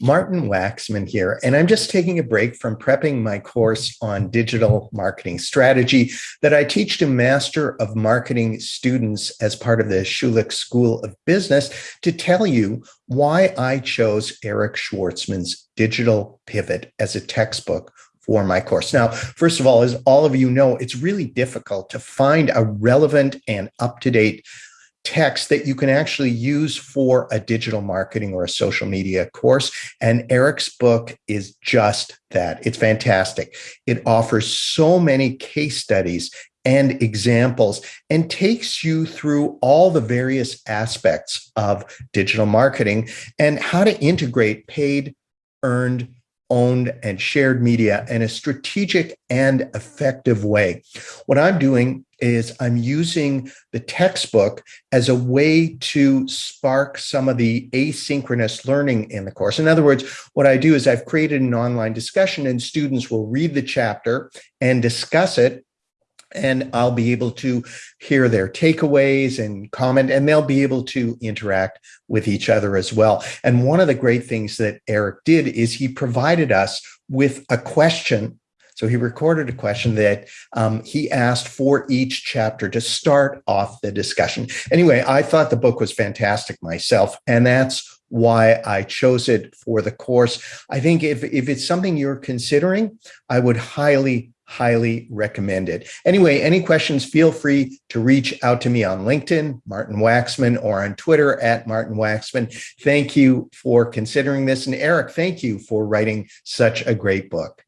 Martin Waxman here, and I'm just taking a break from prepping my course on digital marketing strategy that I teach to Master of Marketing students as part of the Schulich School of Business to tell you why I chose Eric Schwartzman's Digital Pivot as a textbook for my course. Now, first of all, as all of you know, it's really difficult to find a relevant and up-to-date text that you can actually use for a digital marketing or a social media course. And Eric's book is just that. It's fantastic. It offers so many case studies and examples and takes you through all the various aspects of digital marketing and how to integrate paid, earned, owned and shared media in a strategic and effective way. What I'm doing is I'm using the textbook as a way to spark some of the asynchronous learning in the course. In other words, what I do is I've created an online discussion and students will read the chapter and discuss it and I'll be able to hear their takeaways and comment, and they'll be able to interact with each other as well. And one of the great things that Eric did is he provided us with a question. So he recorded a question that um, he asked for each chapter to start off the discussion. Anyway, I thought the book was fantastic myself, and that's why I chose it for the course. I think if, if it's something you're considering, I would highly, highly recommend it. Anyway, any questions, feel free to reach out to me on LinkedIn, Martin Waxman, or on Twitter at Martin Waxman. Thank you for considering this. And Eric, thank you for writing such a great book.